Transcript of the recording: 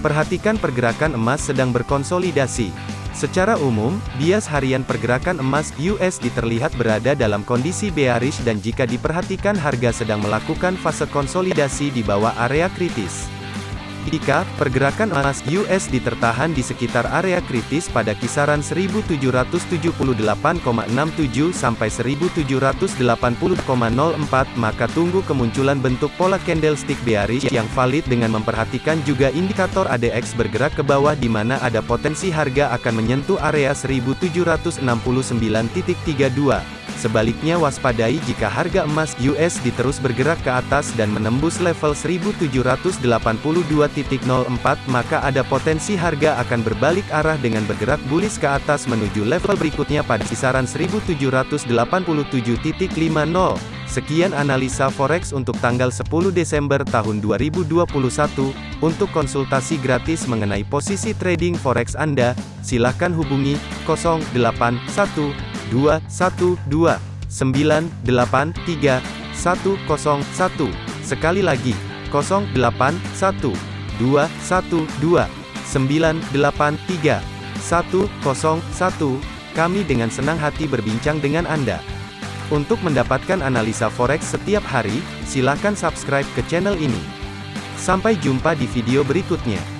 Perhatikan pergerakan emas sedang berkonsolidasi. Secara umum, bias harian pergerakan emas USD terlihat berada dalam kondisi bearish dan jika diperhatikan harga sedang melakukan fase konsolidasi di bawah area kritis. Jika pergerakan emas USD tertahan di sekitar area kritis pada kisaran 1778,67 sampai 1780,04 maka tunggu kemunculan bentuk pola candlestick bearish yang valid dengan memperhatikan juga indikator ADX bergerak ke bawah di mana ada potensi harga akan menyentuh area 1769.32. Sebaliknya waspadai jika harga emas USD terus bergerak ke atas dan menembus level 1782.04 maka ada potensi harga akan berbalik arah dengan bergerak bullish ke atas menuju level berikutnya pada kisaran 1787.50. Sekian analisa forex untuk tanggal 10 Desember tahun 2021. Untuk konsultasi gratis mengenai posisi trading forex Anda, silakan hubungi 081 212 983 101. Sekali lagi, 081 212 983 101. Kami dengan senang hati berbincang dengan Anda. Untuk mendapatkan analisa forex setiap hari, silakan subscribe ke channel ini. Sampai jumpa di video berikutnya.